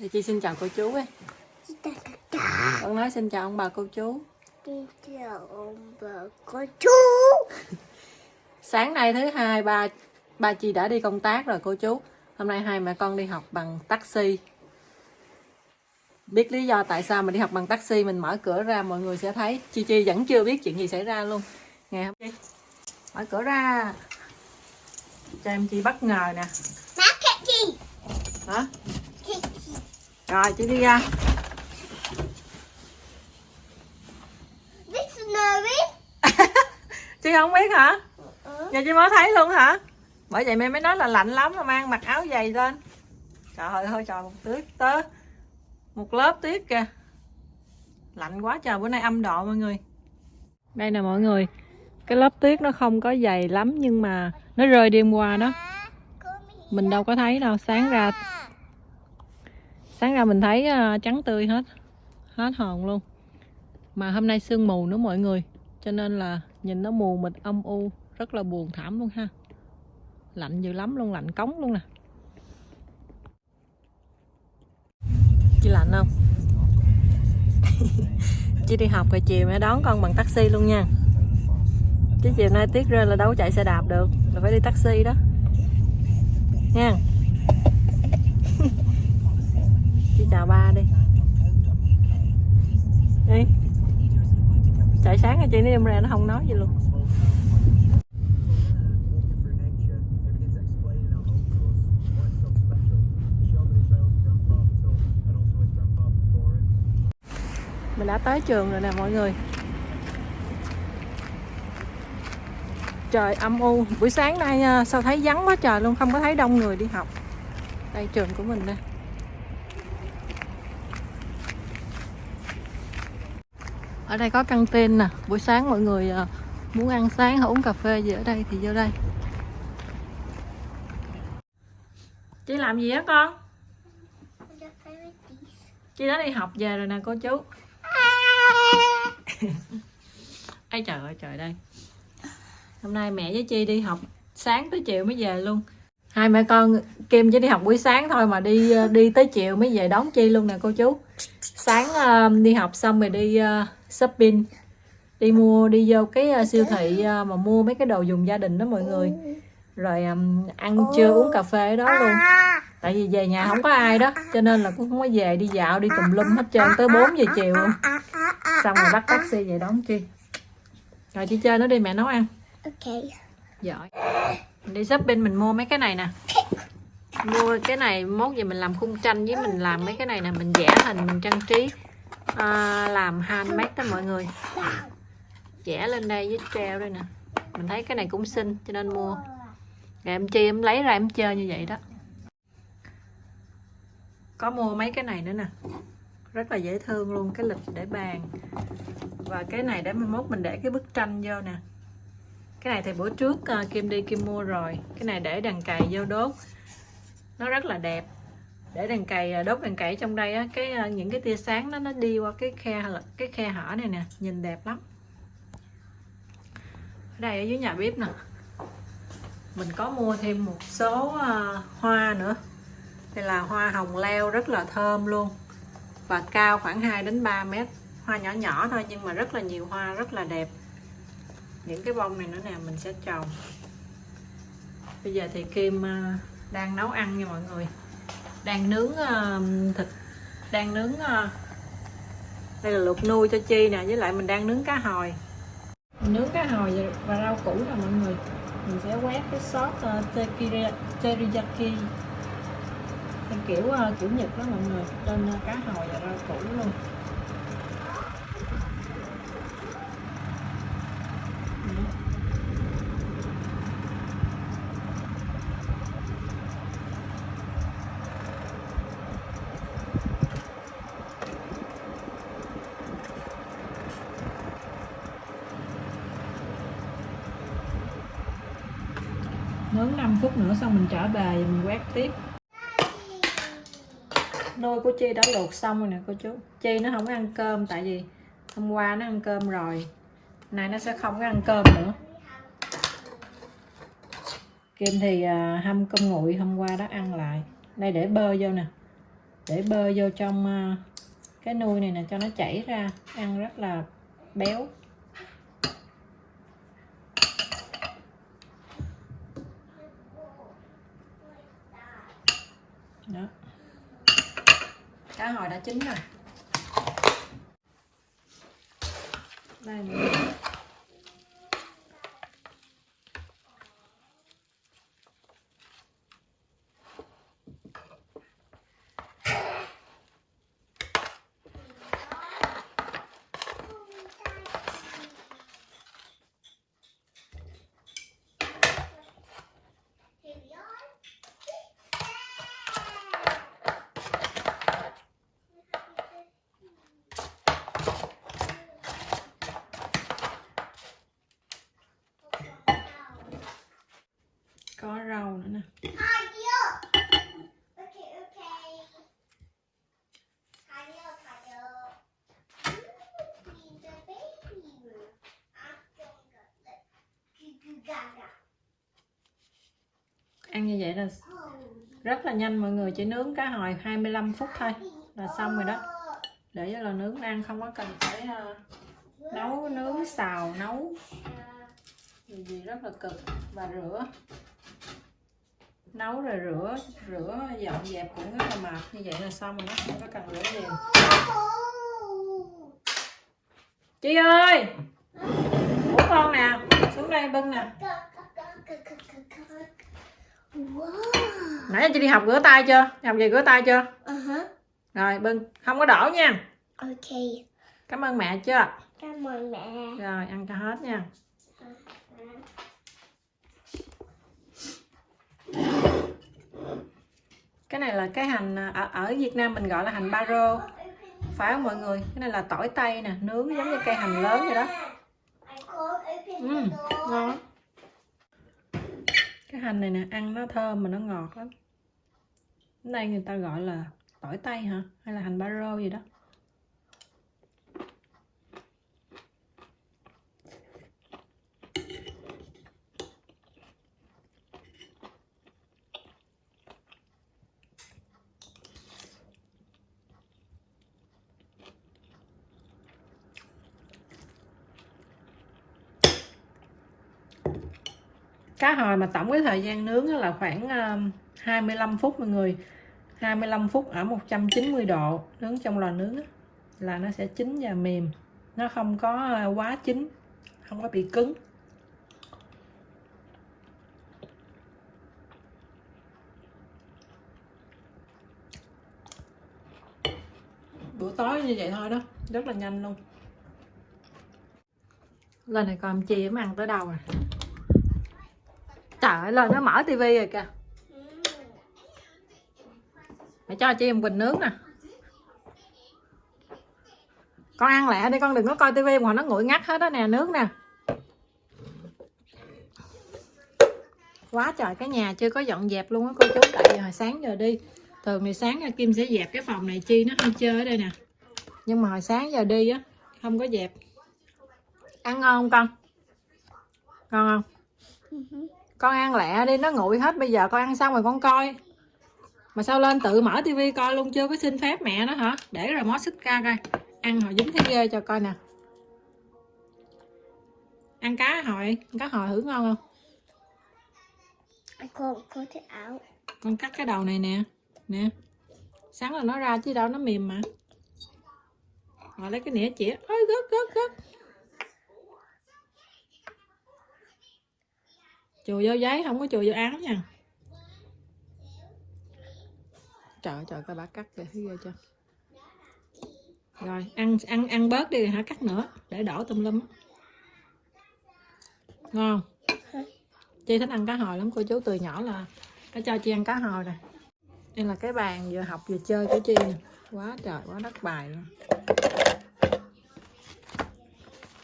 Thì chị xin chào cô chú ấy. Chị. Con nói xin chào ông bà cô chú. Đi chào ông bà cô chú. Sáng nay thứ hai ba ba chị đã đi công tác rồi cô chú. Hôm nay hai mẹ con đi học bằng taxi. Biết lý do tại sao mình đi học bằng taxi mình mở cửa ra mọi người sẽ thấy Chi Chi vẫn chưa biết chuyện gì xảy ra luôn. Nghe không Chi? Mở cửa ra. Cho em Chi bất ngờ nè. Hả? Rồi chị đi ra. Chị không biết hả? Ừ. Giờ chị mới thấy luôn hả? Bởi vậy mẹ mới nói là lạnh lắm mà mang mặc áo dày lên. Trời ơi thôi trời một tuyết tớ. Một lớp tuyết kìa. Lạnh quá trời bữa nay âm độ mọi người. Đây nè mọi người. Cái lớp tuyết nó không có dày lắm nhưng mà nó rơi đêm qua đó. Mình đâu có thấy đâu, sáng ra sáng ra mình thấy ờ, trắng tươi hết. Hết hồn luôn. Mà hôm nay sương mù nữa mọi người. Cho nên là nhìn nó mù mịt, âm u, rất là buồn thảm luôn ha lạnh dữ lắm luôn, lạnh cống luôn nè chị lạnh không chị đi học rồi chiều mẹ đón con bằng taxi luôn nha chứ chiều nay tiết rơi là đâu có chạy xe đạp được, là phải đi taxi đó nha chị chào ba đi. Đi trời, sáng rồi chị nó em ra nó không nói gì luôn. Mình đã tới trường rồi nè, mọi người. Trời, âm u. Buổi sáng nay à, sao thấy vắng quá trời luôn, không có thấy đông người đi học. Đây, trường của mình nè. Ở đây có căng tin nè. Buổi sáng mọi người à, muốn ăn sáng hoặc uống cà phê gì ở đây thì vô đây. Chị làm gì á con? Chị đã đi học về rồi nè cô chú. Ấy trời ơi trời đây. Hôm nay mẹ với Chi đi học Sáng tới chiều mới về luôn. Hai mẹ con Kim chỉ đi học buổi sáng thôi Mà đi à, đi tới chiều mới về đón Chi luôn nè cô chú. Sáng uh, đi học xong rồi đi uh, shopping. Đi mua đi vô cái uh, siêu thị uh, Mà mua mấy cái đồ dùng gia đình đó mọi người. Rồi um, ăn trưa uống cà phê đó luôn. Tại vì về nhà không có ai đó Cho nên là cũng không có về đi dạo đi tùm lum hết trơn Tới 4 giờ chiều luôn. Xong rồi bắt taxi về đón chi. Rồi chị chơi nó đi mẹ nấu ăn. Ok. giỏi. Mình đi shopping mình mua mấy cái này nè. Mua cái này mốt về mình làm khung tranh với mình làm mấy cái này nè mình vẽ hình mình trang trí à, làm handmade đó mọi người. Chẻ lên đây với treo đây nè. Mình thấy cái này cũng xinh cho nên mua. Rồi em chi em lấy ra em chơi như vậy đó. Có mua mấy cái này nữa nè. Rất là dễ thương luôn cái lịch để bàn. Và cái này để mai mốt mình để cái bức tranh vô nè. Cái này thì bữa trước uh, Kim đi Kim mua rồi. Cái này để đằng cày vô đốt. Nó rất là đẹp để đèn cày à, đốt đèn cày trong đây á cái à, những cái tia sáng nó nó đi qua cái khe cái khe hở này nè nhìn đẹp lắm. Ở đây ở dưới nhà bếp nè. Mình có mua thêm một số uh, hoa nữa. Đây là hoa hồng leo rất là thơm luôn. Và cao khoảng 2 đến 3 mét. Hoa nhỏ nhỏ thôi nhưng mà rất là nhiều hoa rất là đẹp. Những cái bông này nữa nè mình sẽ trồng. Bây giờ thì Kim đang nấu ăn nha mọi người đang nướng uh, thịt. Đang nướng uh, đây là luộc nuôi cho chi nè với lại mình đang nướng cá hồi. Mình nướng cá hồi và rau củ nè mọi người. Mình sẽ quét cái sốt uh, ờ, teriyaki kiểu uh, kiểu nhật đó mọi người trên uh, cá hồi và rau củ luôn. Nướng 5 phút nữa xong mình trở về mình quét tiếp. Nôi của Chi đã luộc xong rồi nè cô chú. Chi nó không ăn cơm tại vì hôm qua nó ăn cơm rồi. Nay nó sẽ không có ăn cơm nữa. Kim thì à, hâm cơm nguội hôm qua đó ăn lại. Đây để bơ vô nè. Để bơ vô trong à, cái nuôi này nè cho nó chảy ra. Ăn rất là béo đó cá hồi đã chín rồi. Đây nữa ăn như vậy là rất là nhanh mọi người, chỉ nướng cá hồi 25 phút thôi là xong rồi đó. Để cho là nướng ăn, không có cần phải ờ, nấu, nướng, xào, nấu. Gì gì rất là cực. Và rửa. Nấu rồi rửa rửa dọn dẹp cũng rất là mệt. Như vậy là xong rồi đó, không có cần rửa gì. chị ơi! Của con nè. Xuống đây bưng nè. Nãy chị đi học rửa tay chưa? Học về rửa tay chưa? Uh-huh. rồi bưng không có đổ nha. Okay. cảm ơn mẹ chưa? Cảm ơn mẹ. rồi ăn cho hết nha. Cái này là cái hành à, ở, ở Việt Nam mình gọi là hành baro phải không mọi người? Cái này là tỏi tây nè nướng giống như cây hành lớn vậy đó ừ, ngon. cái hành này nè ăn nó thơm mà nó ngọt lắm. Cái này người ta gọi là tỏi tây hả? Hay là hành baro gì đó cá hồi mà tổng cái thời gian nướng là khoảng ờ, 25 phút mọi người. 25 phút ở 190 độ nướng trong lò nướng là nó sẽ chín và mềm. Nó không có ờ, quá chín, không có bị cứng. Bữa tối như vậy thôi đó, rất là nhanh luôn. Lên này còn chị em ăn tới đâu rồi trời ơi lên nó mở tivi rồi kìa. Mẹ cho chị em quỳnh nướng nè. Con ăn lẹ đi con đừng có coi tivi mà nó nguội ngắt hết đó nè nướng nè. Quá trời cái nhà chưa có dọn dẹp luôn á cô chú. Tại vì hồi sáng giờ đi thường thì sáng nha, kim sẽ dẹp cái phòng này chi nó hay chơi ở đây nè. Nhưng mà hồi sáng giờ đi á không có dẹp. Ăn ngon không con? Ngon không? Ừ con ăn lẹ đi nó nguội hết bây giờ con ăn xong rồi con coi. Mà sao lên tự mở tivi coi luôn chưa có xin phép mẹ nó hả? Để rồi mó xích ca coi. Ăn hồi dính thấy ghê cho coi nè. Ăn cá hồi cá hồi thử ngon không? Con có thể áo. con cắt cái đầu này nè nè. Sáng là nó ra chứ đâu nó mềm mà. Rồi lấy cái nĩa chĩa. Ôi gớt gớt gớt chùi vô giấy, không có chùi vô áo nha. Trời trời coi bà cắt kìa thấy ghê chưa? Rồi, ăn ăn ăn bớt đi hả? Cắt nữa, để đổ tùm lum ngon. Chi thích ăn cá hồi lắm, cô chú từ nhỏ là nó cho chi ăn cá hồi nè. Đây là cái bàn vừa học vừa chơi của chi nè. Quá trời, quá đất bài luôn.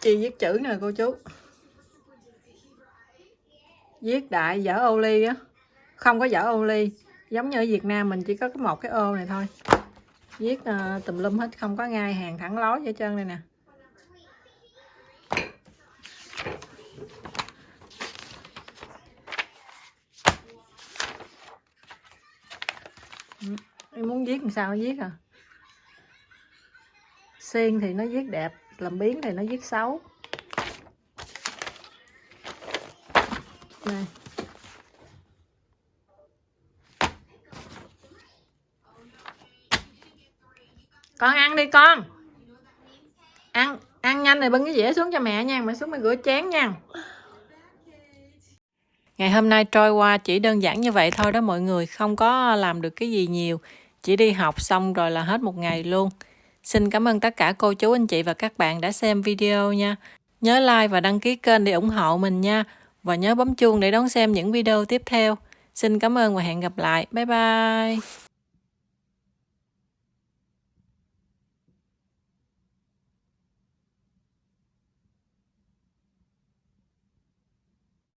Chi viết chữ nè, cô chú viết đại dở ô ly á. Không có dở ô ly. Giống như ở Việt Nam mình chỉ có cái một cái ô này thôi. Viết uh, tùm lum hết không có ngay hàng thẳng lối vậy trơn đây nè. Ừ, em muốn viết làm sao nó viết à? Xiên thì nó viết đẹp làm biến thì nó viết xấu. Đây con ăn đi con. Ăn ăn nhanh rồi bưng cái dĩa xuống cho mẹ nha, mẹ xuống mẹ rửa chén nha. Ngày hôm nay trôi qua chỉ đơn giản như vậy thôi đó mọi người, không có làm được cái gì nhiều. Chỉ đi học xong rồi là hết một ngày luôn. Xin cảm ơn tất cả cô chú, anh chị và các bạn đã xem video nha. Nhớ like và đăng ký kênh để ủng hộ mình nha và nhớ bấm chuông để đón xem những video tiếp theo. Xin cảm ơn và hẹn gặp lại. Bye bye.